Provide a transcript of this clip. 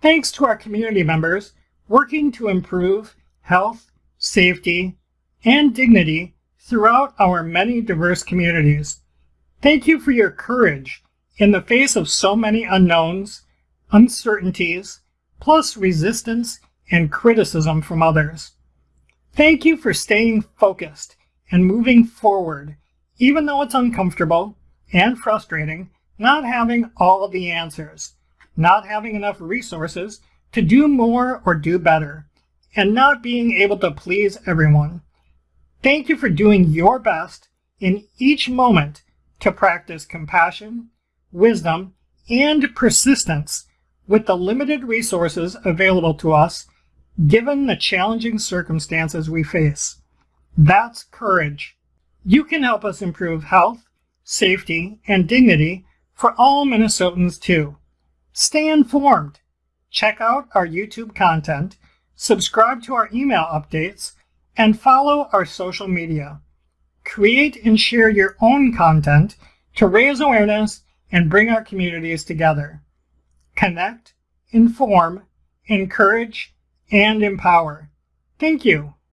Thanks to our community members working to improve health, safety, and dignity throughout our many diverse communities. Thank you for your courage in the face of so many unknowns, uncertainties, plus resistance and criticism from others. Thank you for staying focused and moving forward, even though it's uncomfortable and frustrating not having all the answers, not having enough resources to do more or do better, and not being able to please everyone. Thank you for doing your best in each moment to practice compassion, wisdom, and persistence with the limited resources available to us given the challenging circumstances we face. That's courage. You can help us improve health, safety, and dignity for all Minnesotans too. Stay informed. Check out our YouTube content, subscribe to our email updates, and follow our social media. Create and share your own content to raise awareness and bring our communities together. Connect, inform, encourage, and empower. Thank you.